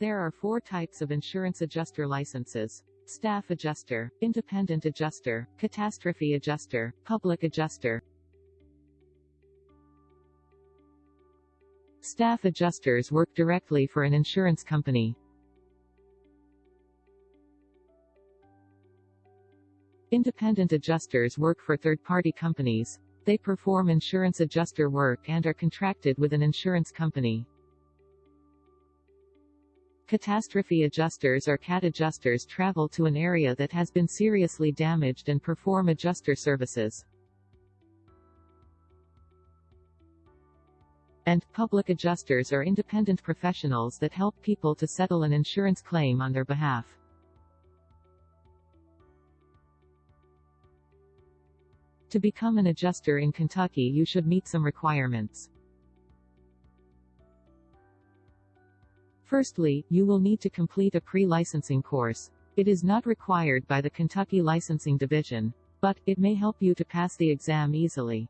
There are four types of insurance adjuster licenses. Staff adjuster, independent adjuster, catastrophe adjuster, public adjuster. Staff adjusters work directly for an insurance company. Independent adjusters work for third-party companies. They perform insurance adjuster work and are contracted with an insurance company. Catastrophe adjusters or CAT adjusters travel to an area that has been seriously damaged and perform adjuster services. And, public adjusters are independent professionals that help people to settle an insurance claim on their behalf. To become an adjuster in Kentucky you should meet some requirements. Firstly, you will need to complete a pre-licensing course. It is not required by the Kentucky Licensing Division, but, it may help you to pass the exam easily.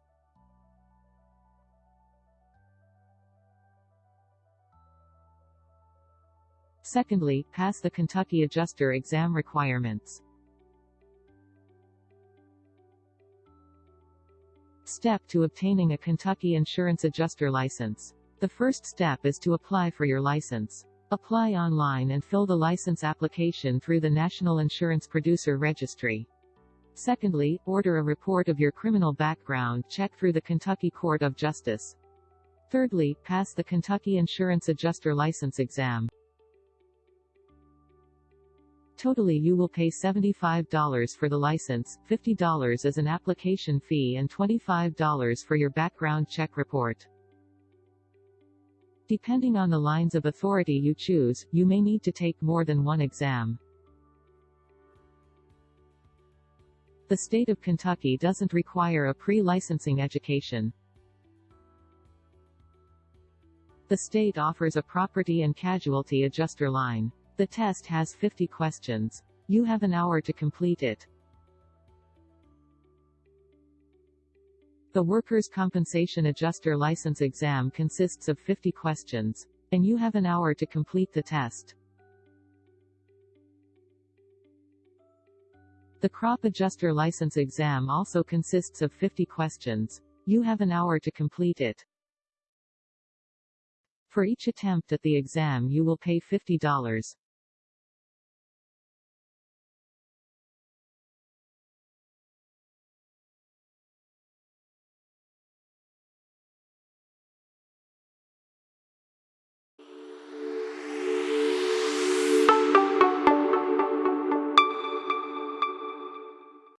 Secondly, pass the Kentucky Adjuster exam requirements. Step to obtaining a Kentucky Insurance Adjuster license. The first step is to apply for your license. Apply online and fill the license application through the National Insurance Producer Registry. Secondly, order a report of your criminal background check through the Kentucky Court of Justice. Thirdly, pass the Kentucky Insurance Adjuster License exam. Totally you will pay $75 for the license, $50 as an application fee and $25 for your background check report. Depending on the lines of authority you choose, you may need to take more than one exam. The state of Kentucky doesn't require a pre-licensing education. The state offers a property and casualty adjuster line. The test has 50 questions. You have an hour to complete it. The Workers' Compensation Adjuster License exam consists of 50 questions. And you have an hour to complete the test. The Crop Adjuster License exam also consists of 50 questions. You have an hour to complete it. For each attempt at the exam you will pay $50.